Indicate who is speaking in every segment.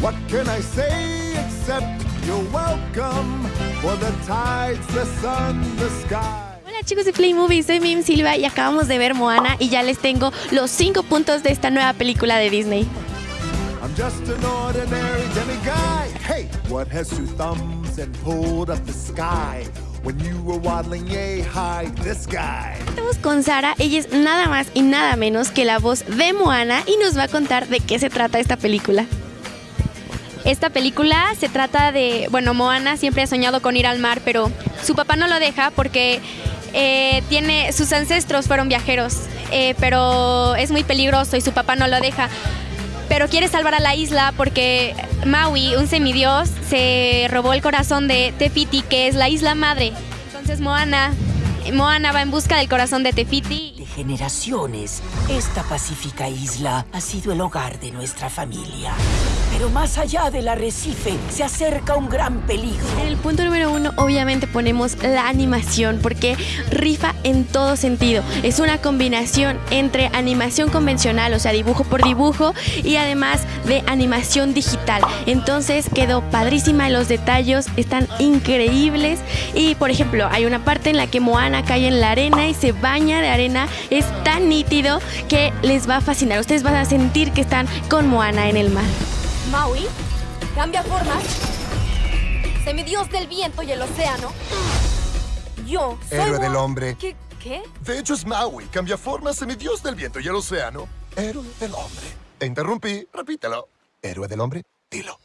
Speaker 1: What can I say except you're welcome for the tides, the sun, the sky.
Speaker 2: Hola chicos de Play Movie, soy Mim Silva y acabamos de ver Moana y ya les tengo los 5 puntos de esta nueva película de Disney.
Speaker 1: I'm just an ordinary demiguy. Hey, what has two thumbs and pulled up the sky? When you were waddling yay high, this guy.
Speaker 2: Estamos con Sara, ella es nada más y nada menos que la voz de Moana y nos va a contar de qué se trata esta película.
Speaker 3: Esta película se trata de, bueno, Moana siempre ha soñado con ir al mar, pero su papá no lo deja porque eh, tiene, sus ancestros fueron viajeros, eh, pero es muy peligroso y su papá no lo deja. Pero quiere salvar a la isla porque Maui, un semidios, se robó el corazón de Tefiti, que es la isla madre. Entonces Moana, Moana va en busca del corazón de Tefiti.
Speaker 4: Generaciones, esta pacífica isla ha sido el hogar de nuestra familia. Pero más allá del arrecife se acerca un gran peligro.
Speaker 2: En el punto número uno, obviamente ponemos la animación, porque rifa en todo sentido. Es una combinación entre animación convencional, o sea, dibujo por dibujo, y además de animación digital. Entonces quedó padrísima, los detalles están increíbles. Y por ejemplo, hay una parte en la que Moana cae en la arena y se baña de arena. Es tan nítido que les va a fascinar. Ustedes van a sentir que están con Moana en el mar.
Speaker 5: Maui cambia formas. Semidios del viento y el océano. Yo soy
Speaker 1: Héroe del hombre.
Speaker 5: ¿Qué? ¿Qué?
Speaker 1: De hecho es Maui, cambia forma, semidios del viento y el océano. Héroe del hombre. Te interrumpí, repítelo. Héroe del hombre, dilo.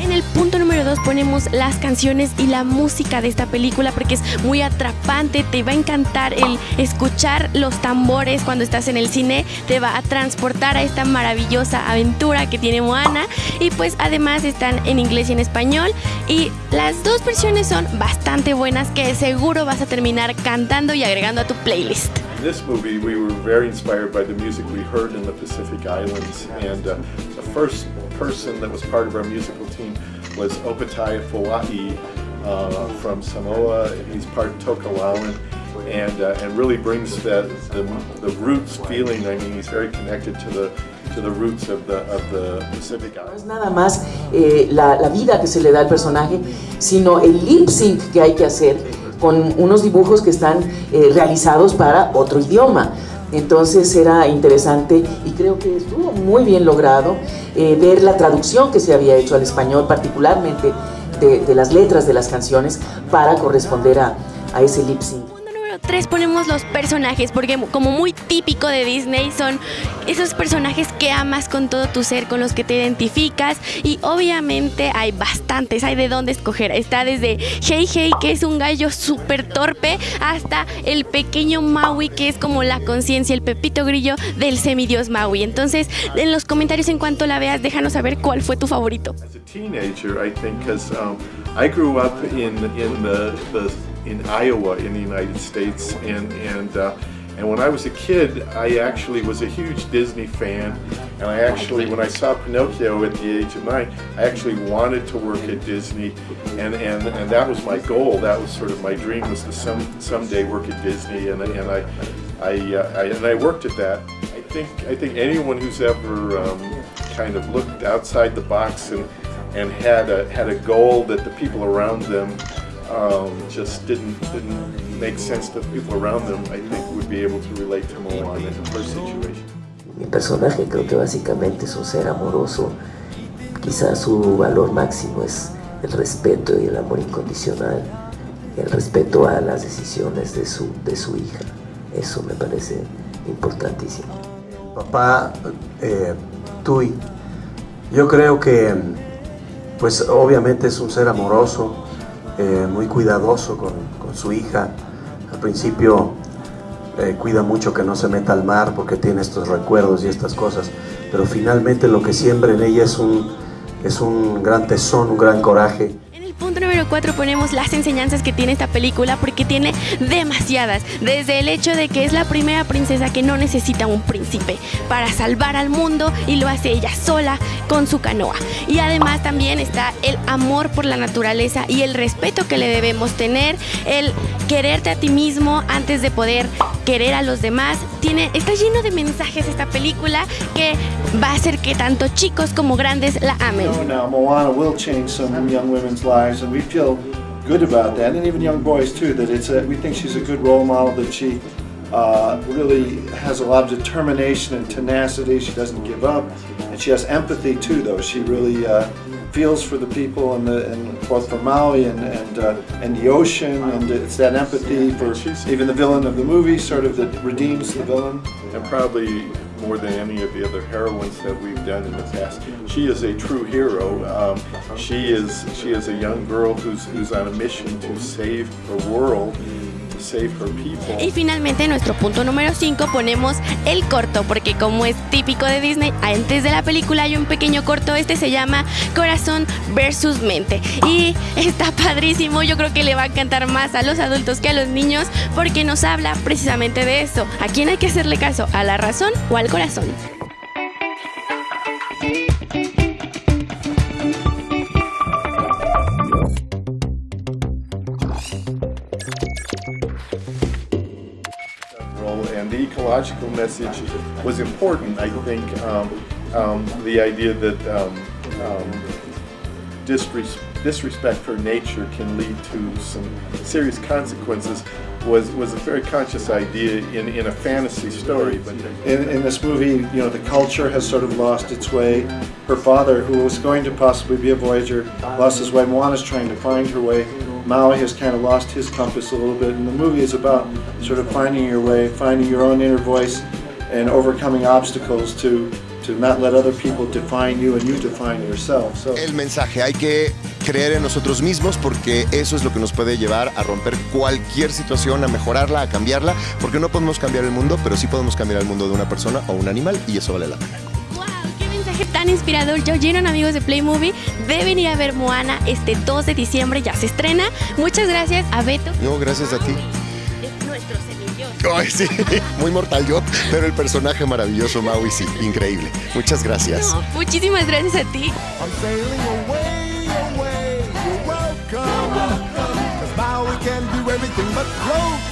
Speaker 2: En el punto número 2 ponemos las canciones y la música de esta película porque es muy atrapante, te va a encantar el escuchar los tambores cuando estás en el cine, te va a transportar a esta maravillosa aventura que tiene Moana y pues además están en inglés y en español y las dos versiones son bastante buenas que seguro vas a terminar cantando y agregando a tu playlist.
Speaker 6: In this movie, we were very inspired by the music we heard in the Pacific Islands, and uh, the first person that was part of our musical team was Opatai Foa'i uh, from Samoa. and He's part Tokelauan, and uh, and really brings that the, the roots feeling. I mean, he's very connected to the to the roots of the of the Pacific
Speaker 7: No es nada más eh, la, la vida que se le da al personaje, sino el lip sync que hay que hacer con unos dibujos que están eh, realizados para otro idioma. Entonces era interesante y creo que estuvo muy bien logrado eh, ver la traducción que se había hecho al español, particularmente de, las letras de las canciones, para corresponder a, a ese lip sync.
Speaker 2: Número 3 ponemos los personajes, porque como muy típico de Disney son esos personajes que amas con todo tu ser, con los que te identificas y obviamente hay bastantes, hay de dónde escoger. Está desde Hey Hey, que es un gallo súper torpe, hasta el pequeño Maui, que es como la conciencia, el pepito grillo del semidios Maui. Entonces, en los comentarios en cuanto la veas, déjanos saber cuál fue tu favorito.
Speaker 6: As a teenager, I think, in Iowa in the United States, and and uh, and when I was a kid, I actually was a huge Disney fan, and I actually, when I saw Pinocchio at the age of nine, I actually wanted to work at Disney, and and, and that was my goal. That was sort of my dream was to some someday work at Disney, and and I. I, uh, I and I worked at that. I think I think anyone who's ever um, kind of looked outside the box and and had a had a goal that the people around them um, just didn't didn't make sense to the people around them, I think would be able to relate to Moana in her situation.
Speaker 7: Mi personaje creo que básicamente es un ser amoroso. Quizás su valor máximo es el respeto y el amor incondicional, el respeto a las decisiones de su, de su hija. Eso me parece importantísimo.
Speaker 8: Papá eh, Tui, yo creo que, pues obviamente es un ser amoroso, eh, muy cuidadoso con, su hija. Al principio eh, cuida mucho que no se meta al mar porque tiene estos recuerdos y estas cosas, pero finalmente lo que siembra en ella es un, es un gran tesón, un gran coraje.
Speaker 2: Punto número 4 ponemos las enseñanzas que tiene esta película porque tiene demasiadas. Desde el hecho de que es la primera princesa que no necesita un príncipe para salvar al mundo y lo hace ella sola con su canoa. Y además también está el amor por la naturaleza y el respeto que le debemos tener, el quererte a ti mismo antes de poder querer a los demás. Tiene, está lleno de mensajes esta película que va a hacer que tanto chicos como grandes la amen.
Speaker 9: know now Moana will change some young women's lives, and we feel good about that, and even young boys too. That it's a, we think she's a good role model. That she uh, really has a lot of determination and tenacity. She doesn't give up, and she has empathy too. Though she really uh, feels for the people and the and both for Maui and and uh, and the ocean, and it's that empathy for even the villain of the movie, sort of that redeems the villain.
Speaker 6: and probably more than any of the other heroines that we've done in the past. She is a true hero. Um, she is she is a young girl who's who's on a mission to save the world,
Speaker 2: Y finalmente, en nuestro punto número 5 ponemos el corto, porque como es típico de Disney, antes de la película hay un pequeño corto, este se llama Corazón versus Mente. Y está padrísimo, yo creo que le va a encantar más a los adultos que a los niños, porque nos habla precisamente de eso. ¿A quién hay que hacerle caso? ¿A la razón o al corazón?
Speaker 6: Ecological message was important. I think um, um, the idea that um, um, disres- disrespect for nature can lead to some serious consequences was was a very conscious idea in, in a fantasy story. But
Speaker 9: in, in this movie, you know, the culture has sort of lost its way. Her father, who was going to possibly be a voyager, lost his way. Moana's trying to find her way. Maui has kind of lost his compass a little bit. And the movie is about sort of finding your way, finding your own inner voice, and overcoming obstacles to to not let other people define you and you define yourself. So
Speaker 10: El mensaje, hay que creer en nosotros mismos porque eso es lo que nos puede llevar a romper cualquier situación, a mejorarla, a cambiarla, porque no podemos cambiar el mundo, pero sí podemos cambiar el mundo de una persona o un animal y eso vale la pena.
Speaker 2: ¡Wow! ¡Qué mensaje tan inspirador! Yo oyeron amigos de Play Movie, deben ir a ver Moana este 2 de diciembre, ya se estrena. Muchas gracias a Beto.
Speaker 10: No, gracias a ti.
Speaker 2: Es nuestro.
Speaker 10: Ay, sí, muy mortal yo, pero el personaje maravilloso Maui sí, increíble. Muchas gracias.
Speaker 2: No, muchísimas gracias a ti.
Speaker 1: I'm